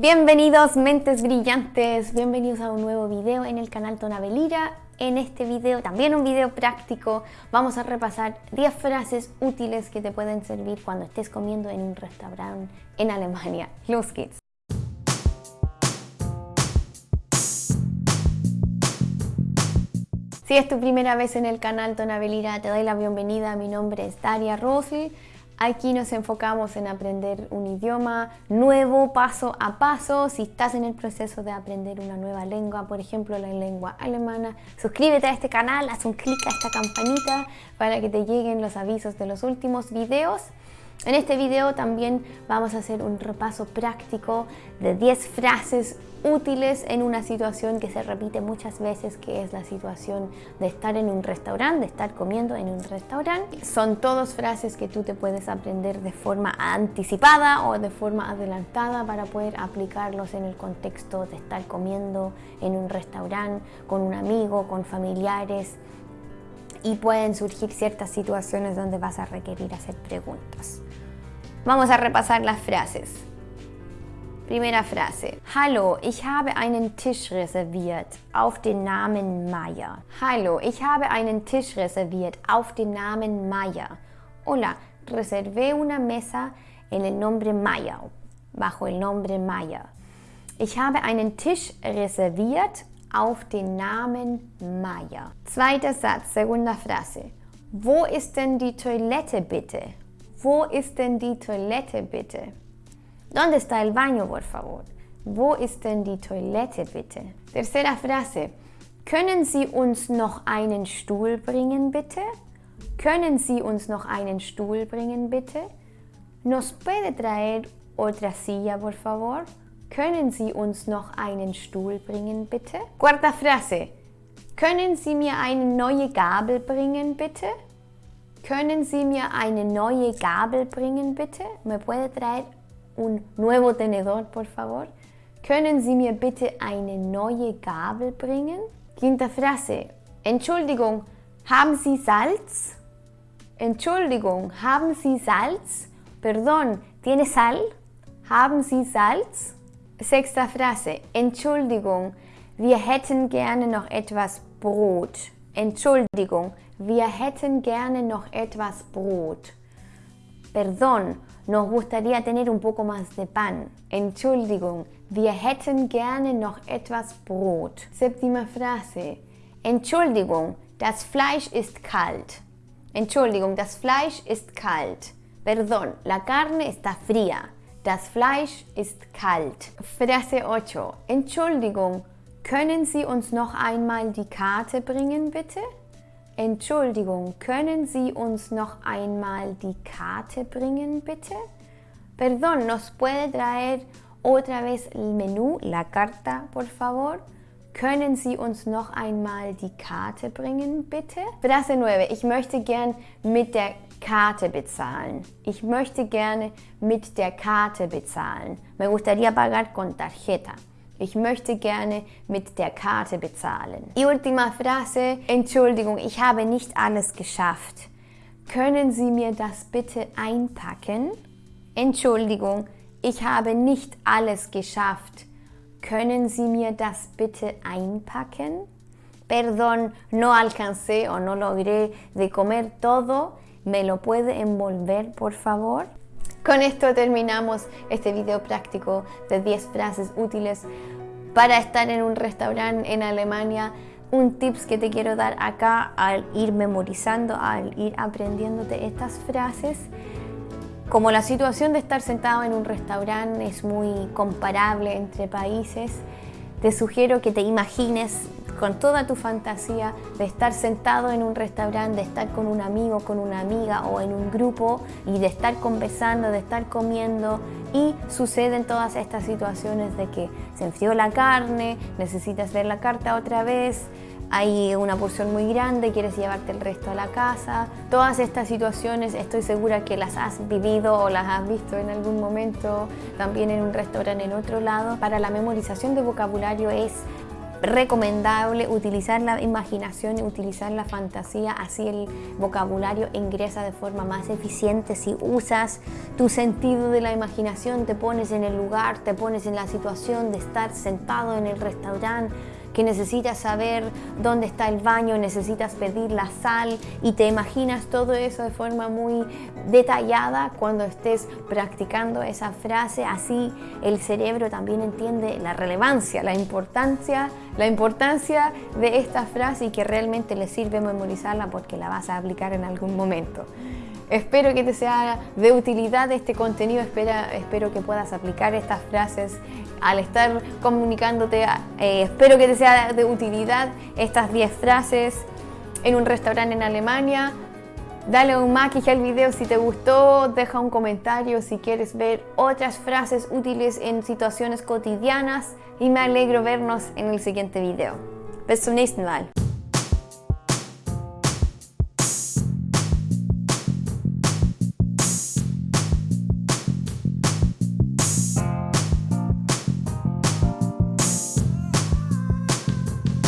Bienvenidos mentes brillantes, bienvenidos a un nuevo video en el canal Tonabelira. En este video, también un video práctico, vamos a repasar 10 frases útiles que te pueden servir cuando estés comiendo en un restaurante en Alemania. Los kids. Si es tu primera vez en el canal Tonabelira, te doy la bienvenida. Mi nombre es Daria Rosli Aquí nos enfocamos en aprender un idioma nuevo paso a paso. Si estás en el proceso de aprender una nueva lengua, por ejemplo la lengua alemana, suscríbete a este canal, haz un clic a esta campanita para que te lleguen los avisos de los últimos videos. En este video también vamos a hacer un repaso práctico de 10 frases útiles en una situación que se repite muchas veces, que es la situación de estar en un restaurante, de estar comiendo en un restaurante. Son todas frases que tú te puedes aprender de forma anticipada o de forma adelantada para poder aplicarlos en el contexto de estar comiendo en un restaurante con un amigo, con familiares y pueden surgir ciertas situaciones donde vas a requerir hacer preguntas. Vamos a repasar las frases. Primera Frase. Hallo, ich habe einen Tisch reserviert auf den Namen Maya. Hallo, ich habe einen Tisch reserviert auf den Namen Maya. Hola, reservé una mesa en el nombre Maya, bajo el nombre Maya. Ich habe einen Tisch reserviert auf den Namen Maya. Zweiter Satz, segunda Frase. Wo ist denn die Toilette bitte? Wo ist denn die Toilette bitte? ¿Dónde está el baño, por favor? Wo ist denn die Toilette, bitte? Tercera Frase. Können Sie uns noch einen Stuhl bringen, bitte? Können Sie uns noch einen Stuhl bringen, bitte? ¿Nos puede traer otra silla, por favor? Können Sie uns noch einen Stuhl bringen, bitte? Cuarta Frase. Können Sie mir eine neue Gabel bringen, bitte? Können Sie mir eine neue Gabel bringen, bitte? ¿Me puede traer un nuevo tenedor, por favor? Können Sie mir bitte eine neue Gabel bringen? Quinta Frase. Entschuldigung, haben Sie Salz? Entschuldigung, haben Sie Salz? Perdón, ¿tiene sal? Haben Sie Salz? Sechsta Frase. Entschuldigung, wir hätten gerne noch etwas Brot. Entschuldigung, wir hätten gerne noch etwas Brot. Perdón, nos gustaría tener un poco más de pan. Entschuldigung, wir hätten gerne noch etwas Brot. Séptima Frase. Entschuldigung, das Fleisch ist kalt. Entschuldigung, das Fleisch ist kalt. Perdón, la carne está fría. Das Fleisch ist kalt. Frase 8. Entschuldigung, können Sie uns noch einmal die Karte bringen, bitte? Entschuldigung, können Sie uns noch einmal die Karte bringen, bitte? Perdón, ¿nos puede traer otra vez el menú, la carta, por favor? Können Sie uns noch einmal die Karte bringen, bitte? Frase 9. Ich möchte gern mit der Karte bezahlen. Ich möchte gerne mit der Karte bezahlen. Me gustaría pagar con tarjeta. Ich möchte gerne mit der Karte bezahlen. Y última Frase. Entschuldigung, ich habe nicht alles geschafft. Können Sie mir das bitte einpacken? Entschuldigung, ich habe nicht alles geschafft. Können Sie mir das bitte einpacken? Perdón, no alcancé o no logré de comer todo. ¿Me lo puede envolver, por favor? Con esto terminamos este video práctico de 10 frases útiles para estar en un restaurante en Alemania. Un tips que te quiero dar acá al ir memorizando, al ir aprendiéndote estas frases. Como la situación de estar sentado en un restaurante es muy comparable entre países, te sugiero que te imagines con toda tu fantasía de estar sentado en un restaurante, de estar con un amigo, con una amiga o en un grupo y de estar conversando, de estar comiendo y suceden todas estas situaciones de que se enfrió la carne, necesitas ver la carta otra vez, hay una porción muy grande, quieres llevarte el resto a la casa. Todas estas situaciones estoy segura que las has vivido o las has visto en algún momento, también en un restaurante en otro lado. Para la memorización de vocabulario es recomendable utilizar la imaginación y utilizar la fantasía, así el vocabulario ingresa de forma más eficiente. Si usas tu sentido de la imaginación, te pones en el lugar, te pones en la situación de estar sentado en el restaurante necesitas saber dónde está el baño, necesitas pedir la sal y te imaginas todo eso de forma muy detallada cuando estés practicando esa frase, así el cerebro también entiende la relevancia, la importancia, la importancia de esta frase y que realmente le sirve memorizarla porque la vas a aplicar en algún momento. Espero que te sea de utilidad este contenido, espero que puedas aplicar estas frases al estar comunicándote. Eh, espero que te sea de utilidad estas 10 frases en un restaurante en Alemania. Dale un maquillaje al video si te gustó, deja un comentario si quieres ver otras frases útiles en situaciones cotidianas y me alegro vernos en el siguiente video. Bis zum nächsten Mal.